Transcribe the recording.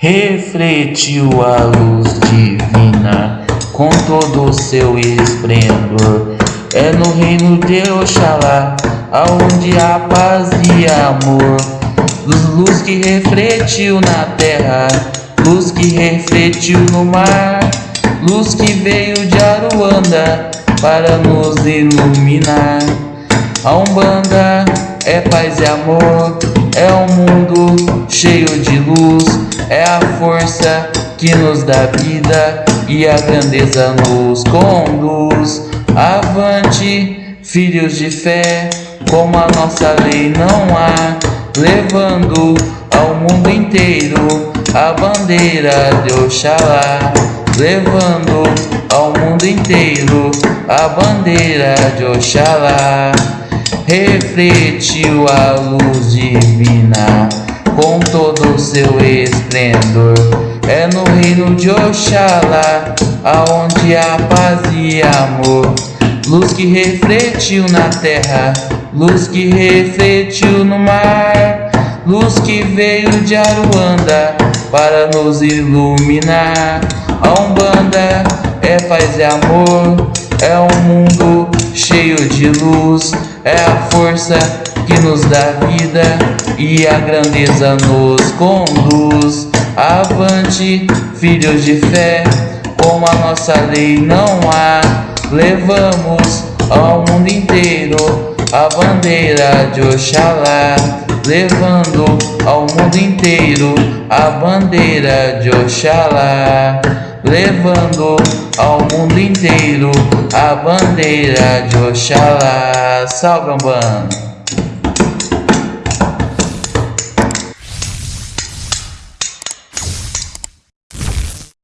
refletiu a luz divina com todo o seu esplendor. É no reino de Oxalá, aonde há paz e amor. Luz que refletiu na terra, luz que refletiu no mar, luz que veio de Aruanda para nos iluminar. A Umbanda é paz e amor, é um mundo cheio de luz, é a força que nos dá vida e a grandeza nos conduz. Avante, filhos de fé, como a nossa lei não há, levando ao mundo inteiro a bandeira de Oxalá, levando ao mundo inteiro a bandeira de Oxalá refletiu a luz divina com todo o seu esplendor. É no reino de Oxalá, aonde há paz e amor. Luz que refletiu na terra, luz que refletiu no mar, luz que veio de Aruanda para nos iluminar. A Umbanda é paz e amor, é um mundo cheio de luz, é a força que nos dá vida e a grandeza nos conduz. Avante, filhos de fé, como a nossa lei não há, levamos ao mundo inteiro a bandeira de Oxalá, levando ao mundo inteiro a bandeira de Oxalá levando ao mundo inteiro a bandeira de Oxalá. Salve, Umbanda!